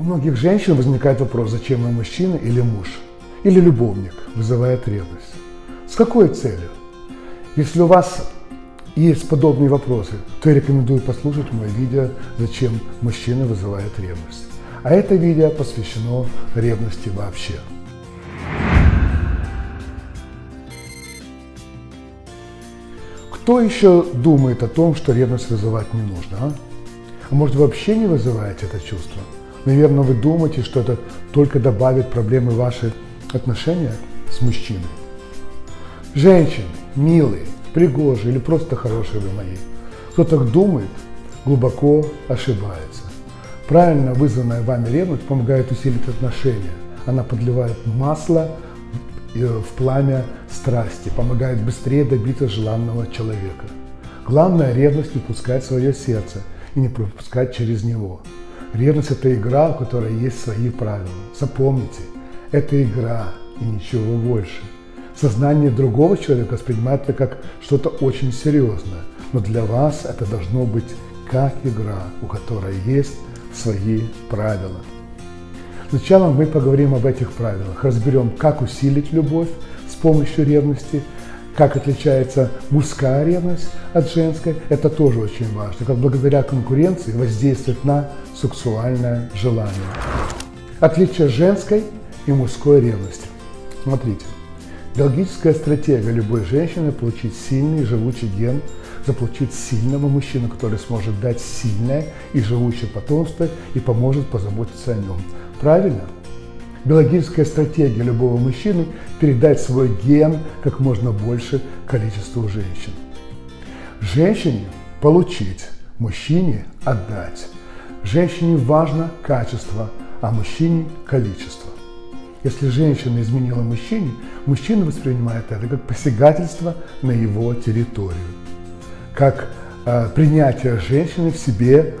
У многих женщин возникает вопрос, зачем им мужчина или муж, или любовник вызывает ревность. С какой целью? Если у вас есть подобные вопросы, то я рекомендую послушать мое видео «Зачем мужчина вызывает ревность». А это видео посвящено ревности вообще. Кто еще думает о том, что ревность вызывать не нужно? А, а может вообще не вызываете это чувство? Наверное, вы думаете, что это только добавит проблемы ваши отношения с мужчиной. Женщины, милые, пригожие или просто хорошие вы мои. Кто так думает, глубоко ошибается. Правильно вызванная вами ревность помогает усилить отношения. Она подливает масло э, в пламя страсти, помогает быстрее добиться желанного человека. Главное – ревность не пускать свое сердце и не пропускать через него. Ревность – это игра, у которой есть свои правила. Запомните, это игра и ничего больше. Сознание другого человека воспринимает это как что-то очень серьезное, но для вас это должно быть как игра, у которой есть свои правила. Сначала мы поговорим об этих правилах, разберем, как усилить любовь с помощью ревности, как отличается мужская ревность от женской, это тоже очень важно, как благодаря конкуренции воздействует на сексуальное желание. Отличие женской и мужской ревности. Смотрите, биологическая стратегия любой женщины – получить сильный живучий ген, заполучить сильного мужчину, который сможет дать сильное и живучее потомство и поможет позаботиться о нем. Правильно? Биологическая стратегия любого мужчины – передать свой ген как можно больше количеству женщин. Женщине – получить, мужчине – отдать. Женщине важно качество, а мужчине – количество. Если женщина изменила мужчине, мужчина воспринимает это как посягательство на его территорию, как э, принятие женщины в себе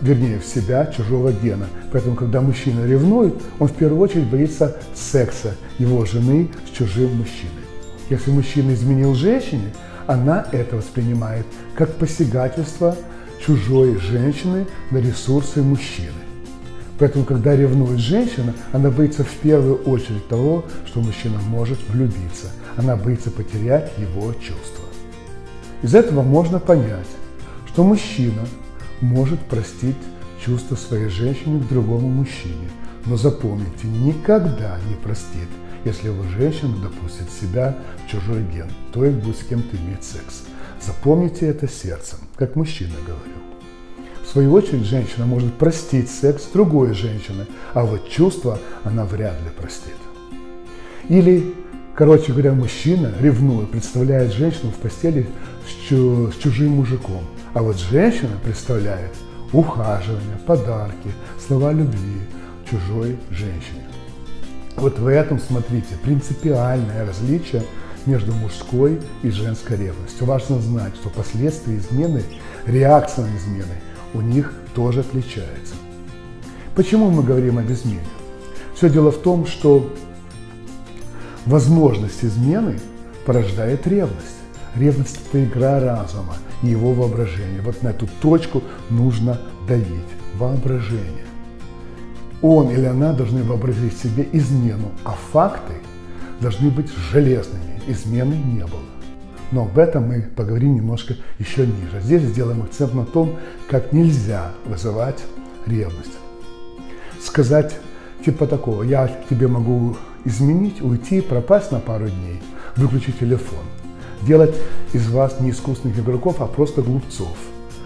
вернее, в себя чужого гена. Поэтому, когда мужчина ревнует, он в первую очередь боится секса его жены с чужим мужчиной. Если мужчина изменил женщине, она это воспринимает как посягательство чужой женщины на ресурсы мужчины. Поэтому, когда ревнует женщина, она боится в первую очередь того, что мужчина может влюбиться. Она боится потерять его чувства. Из этого можно понять, что мужчина может простить чувства своей женщины к другому мужчине. Но запомните, никогда не простит, если его женщина допустит себя в чужой ген, то есть будет с кем-то иметь секс. Запомните это сердцем, как мужчина говорил. В свою очередь, женщина может простить секс другой женщиной, а вот чувства она вряд ли простит. Или, короче говоря, мужчина, ревнуя, представляет женщину в постели с чужим мужиком – а вот женщина представляет ухаживание, подарки, слова любви чужой женщине. Вот в этом, смотрите, принципиальное различие между мужской и женской ревностью. Важно знать, что последствия измены, реакция на измены у них тоже отличается. Почему мы говорим об измене? Все дело в том, что возможность измены порождает ревность. Ревность – это игра разума и его воображения. Вот на эту точку нужно давить. Воображение. Он или она должны вообразить себе измену, а факты должны быть железными. Измены не было. Но об этом мы поговорим немножко еще ниже. Здесь сделаем акцент на том, как нельзя вызывать ревность. Сказать типа такого, я тебе могу изменить, уйти, пропасть на пару дней, выключить телефон – делать из вас не искусных игроков, а просто глупцов,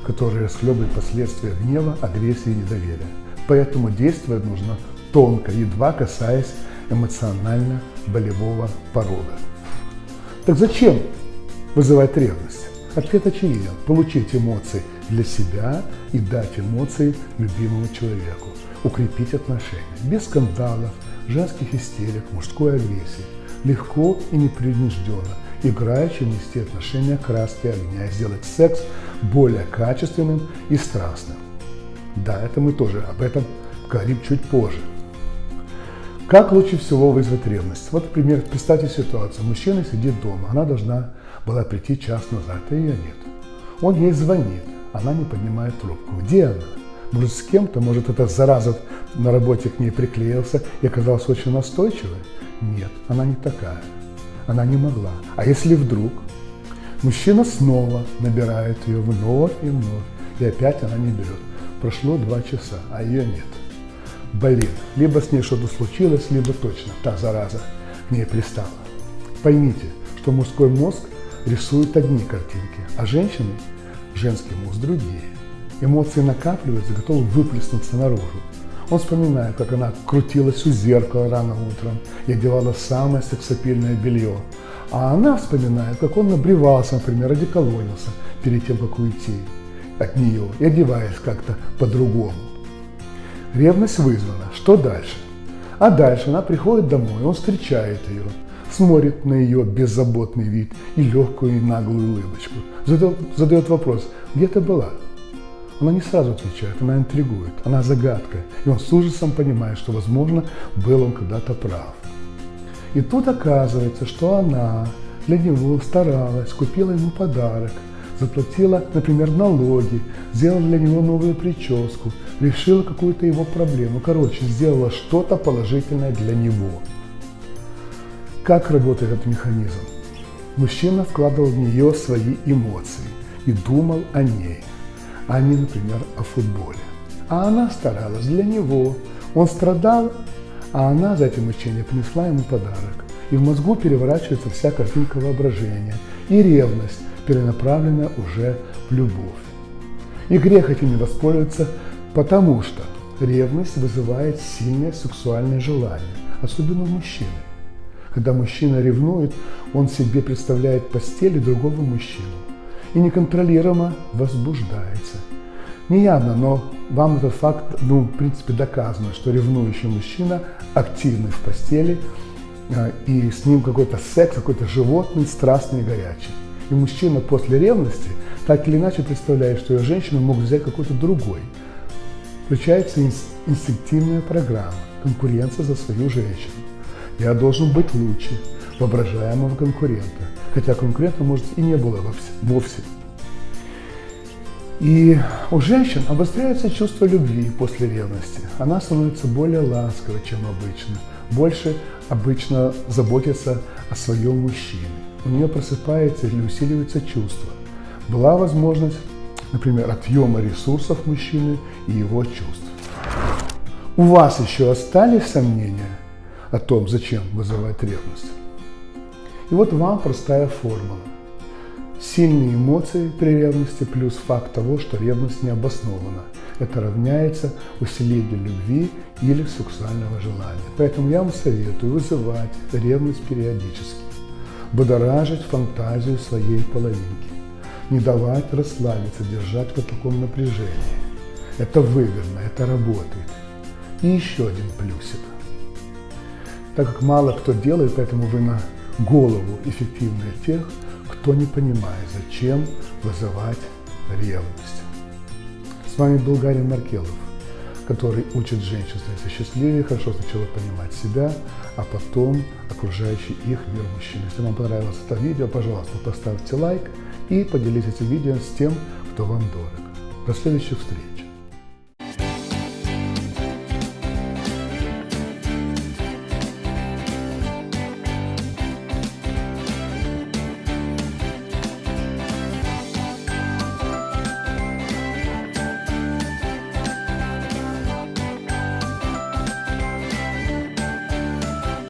которые расхлебывают последствия гнева, агрессии и недоверия. Поэтому действовать нужно тонко, едва касаясь эмоционально-болевого порога. Так зачем вызывать ревность? Ответ очевиден. Получить эмоции для себя и дать эмоции любимому человеку. Укрепить отношения. Без скандалов, женских истерик, мужской агрессии. Легко и непринужденно играючи нести отношения краски огня сделать секс более качественным и страстным. Да, это мы тоже об этом говорим чуть позже. Как лучше всего вызвать ревность? Вот, например, представьте ситуацию. Мужчина сидит дома, она должна была прийти час назад, а ее нет. Он ей звонит, она не поднимает трубку. Где она? Может, с кем-то, может, эта зараза на работе к ней приклеился и оказался очень настойчивой? Нет, она не такая. Она не могла. А если вдруг мужчина снова набирает ее вновь и вновь, и опять она не берет. Прошло два часа, а ее нет. Блин, либо с ней что-то случилось, либо точно та зараза к ней пристала. Поймите, что мужской мозг рисует одни картинки, а женщины, женский мозг другие. Эмоции накапливаются, готовы выплеснуться наружу. Он вспоминает, как она крутилась у зеркала рано утром и одевала самое сексапильное белье. А она вспоминает, как он набревался, например, одеколонился перед тем, как уйти от нее и одеваясь как-то по-другому. Ревность вызвана. Что дальше? А дальше она приходит домой, он встречает ее, смотрит на ее беззаботный вид и легкую и наглую улыбочку. Задает вопрос, где ты была? Она не сразу отвечает, она интригует, она загадка. И он с ужасом понимает, что, возможно, был он когда-то прав. И тут оказывается, что она для него старалась, купила ему подарок, заплатила, например, налоги, сделала для него новую прическу, решила какую-то его проблему. Короче, сделала что-то положительное для него. Как работает этот механизм? Мужчина вкладывал в нее свои эмоции и думал о ней – а не, например, о футболе. А она старалась для него. Он страдал, а она за этим мучением принесла ему подарок. И в мозгу переворачивается вся картинка воображения. И ревность, перенаправленная уже в любовь. И грех этим не воспользоваться, потому что ревность вызывает сильное сексуальное желание, особенно у мужчины. Когда мужчина ревнует, он себе представляет постели другого мужчину и неконтролируемо возбуждается. Неявно, но вам этот факт, ну, в принципе, доказано, что ревнующий мужчина активный в постели, а, и с ним какой-то секс, какой-то животный, страстный и горячий. И мужчина после ревности так или иначе представляет, что ее женщину могут взять какой-то другой. Включается инстинктивная программа, конкуренция за свою женщину. Я должен быть лучше воображаемого конкурента хотя конкурента, может, и не было вовсе. И у женщин обостряется чувство любви после ревности. Она становится более ласковой, чем обычно. Больше обычно заботится о своем мужчине. У нее просыпается или усиливается чувство. Была возможность, например, отъема ресурсов мужчины и его чувств. У вас еще остались сомнения о том, зачем вызывать ревность? И вот вам простая формула. Сильные эмоции при ревности плюс факт того, что ревность не обоснована. Это равняется усилению любви или сексуального желания. Поэтому я вам советую вызывать ревность периодически, будоражить фантазию своей половинки, не давать расслабиться, держать в таком напряжении. Это выгодно, это работает. И еще один плюсик. Так как мало кто делает, поэтому вы на голову эффективнее тех, кто не понимает, зачем вызывать ревность. С вами был Гарри Маркелов, который учит женщин становиться счастливее, хорошо сначала понимать себя, а потом окружающий их мир мужчин. Если вам понравилось это видео, пожалуйста, поставьте лайк и поделитесь этим видео с тем, кто вам дорог. До следующих встреч!